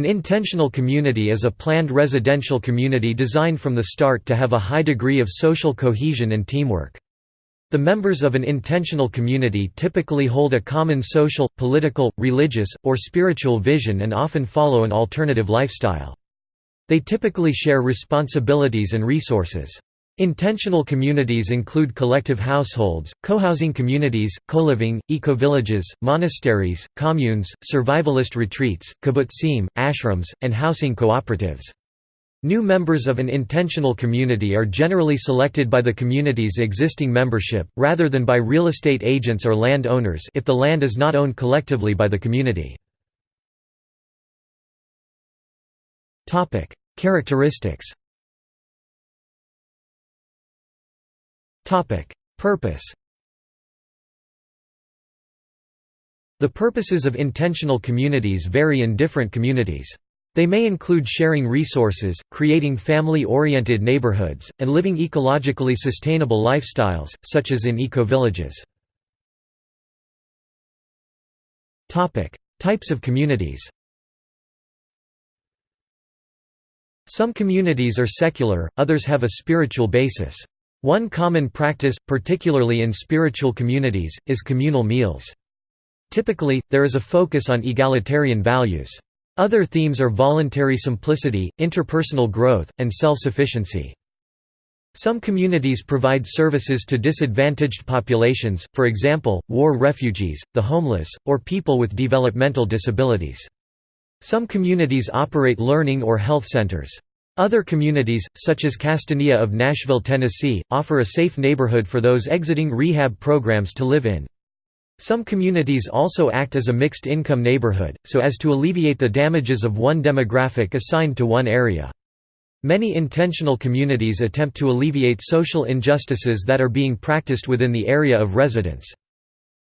An intentional community is a planned residential community designed from the start to have a high degree of social cohesion and teamwork. The members of an intentional community typically hold a common social, political, religious, or spiritual vision and often follow an alternative lifestyle. They typically share responsibilities and resources. Intentional communities include collective households, co-housing communities, co-living, eco-villages, monasteries, communes, survivalist retreats, kibbutzim, ashrams, and housing cooperatives. New members of an intentional community are generally selected by the community's existing membership, rather than by real estate agents or land owners if the land is not owned collectively by the community. Characteristics Purpose The purposes of intentional communities vary in different communities. They may include sharing resources, creating family-oriented neighborhoods, and living ecologically sustainable lifestyles, such as in eco-villages. Types of communities Some communities are secular, others have a spiritual basis. One common practice, particularly in spiritual communities, is communal meals. Typically, there is a focus on egalitarian values. Other themes are voluntary simplicity, interpersonal growth, and self-sufficiency. Some communities provide services to disadvantaged populations, for example, war refugees, the homeless, or people with developmental disabilities. Some communities operate learning or health centers. Other communities, such as Castanea of Nashville, Tennessee, offer a safe neighborhood for those exiting rehab programs to live in. Some communities also act as a mixed-income neighborhood, so as to alleviate the damages of one demographic assigned to one area. Many intentional communities attempt to alleviate social injustices that are being practiced within the area of residence.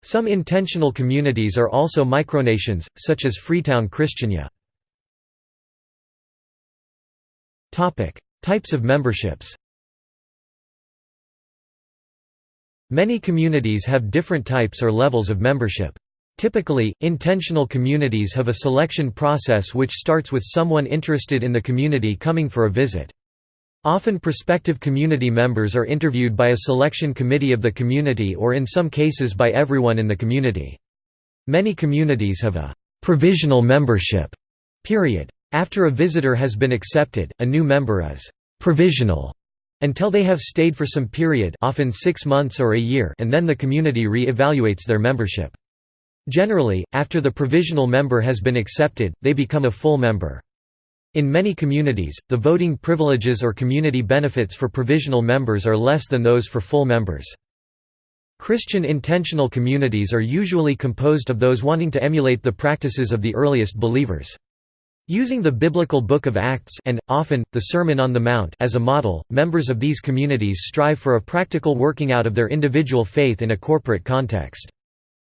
Some intentional communities are also micronations, such as Freetown Christiania. Types of memberships Many communities have different types or levels of membership. Typically, intentional communities have a selection process which starts with someone interested in the community coming for a visit. Often prospective community members are interviewed by a selection committee of the community or in some cases by everyone in the community. Many communities have a «provisional membership» period. After a visitor has been accepted, a new member is «provisional» until they have stayed for some period often six months or a year and then the community re-evaluates their membership. Generally, after the provisional member has been accepted, they become a full member. In many communities, the voting privileges or community benefits for provisional members are less than those for full members. Christian intentional communities are usually composed of those wanting to emulate the practices of the earliest believers. Using the biblical Book of Acts and, often, the Sermon on the Mount as a model, members of these communities strive for a practical working out of their individual faith in a corporate context.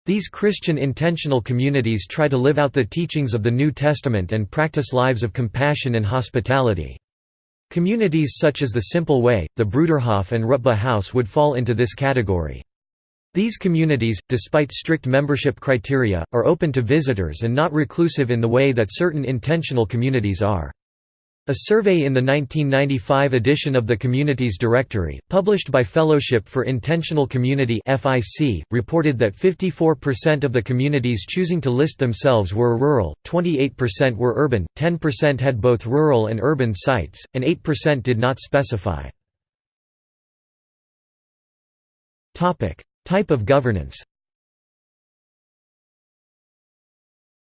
These Christian intentional communities try to live out the teachings of the New Testament and practice lives of compassion and hospitality. Communities such as the Simple Way, the Bruderhof and Rutba House would fall into this category. These communities, despite strict membership criteria, are open to visitors and not reclusive in the way that certain intentional communities are. A survey in the 1995 edition of the Communities Directory, published by Fellowship for Intentional Community (FIC), reported that 54% of the communities choosing to list themselves were rural, 28% were urban, 10% had both rural and urban sites, and 8% did not specify. Type of governance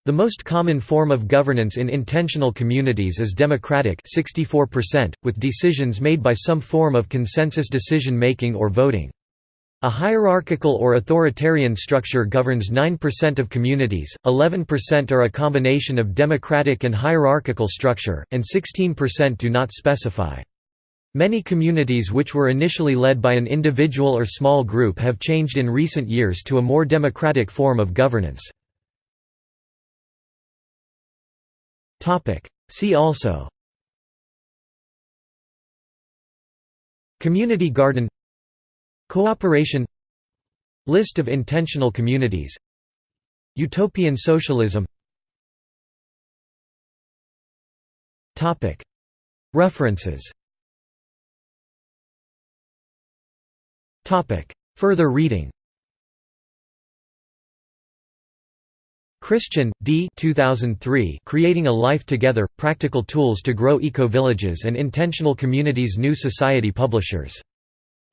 The most common form of governance in intentional communities is democratic 64%, with decisions made by some form of consensus decision-making or voting. A hierarchical or authoritarian structure governs 9% of communities, 11% are a combination of democratic and hierarchical structure, and 16% do not specify. Many communities which were initially led by an individual or small group have changed in recent years to a more democratic form of governance. See also Community garden Cooperation List of intentional communities Utopian socialism References Further reading Christian, D. 2003 Creating a Life Together – Practical Tools to Grow Eco-Villages and Intentional Communities New Society Publishers.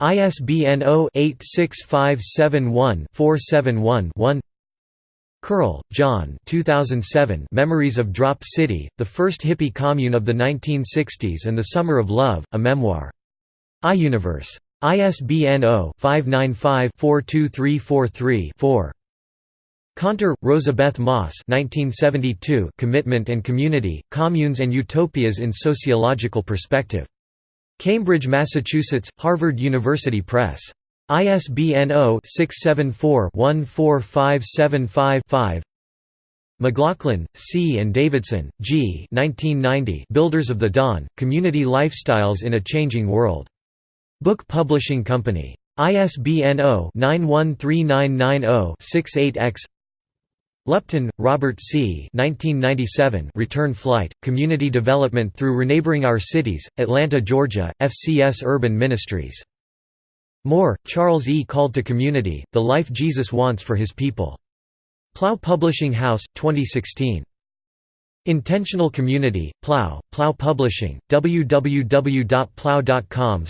ISBN 0-86571-471-1 Curl, John 2007 Memories of Drop City, The First Hippie Commune of the 1960s and the Summer of Love, A Memoir. iUniverse. ISBN 0-595-42343-4. Kanter, Rosabeth Moss 1972 Commitment and Community, Communes and Utopias in Sociological Perspective. Cambridge, Massachusetts, Harvard University Press. ISBN 0-674-14575-5 McLaughlin, C. and Davidson, G. 1990 Builders of the Dawn, Community Lifestyles in a Changing World. Book Publishing Company. ISBN 0-913990-68-X Lupton, Robert C. 1997 Return Flight, Community Development Through Reneighboring Our Cities, Atlanta, Georgia, FCS Urban Ministries. Moore, Charles E. Called to Community, The Life Jesus Wants for His People. Plough Publishing House, 2016. Intentional Community, Plough, Plough Publishing, www.plough.com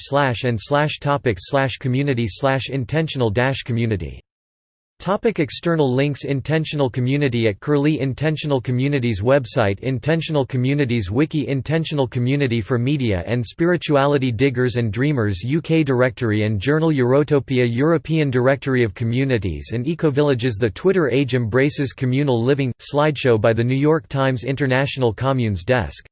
and slash topics community slash intentional dash community Topic external links Intentional Community at Curlie Intentional Communities website Intentional Communities Wiki Intentional Community for Media and Spirituality Diggers and Dreamers UK Directory and Journal Eurotopia European Directory of Communities and Ecovillages The Twitter age embraces communal living, slideshow by the New York Times International Communes Desk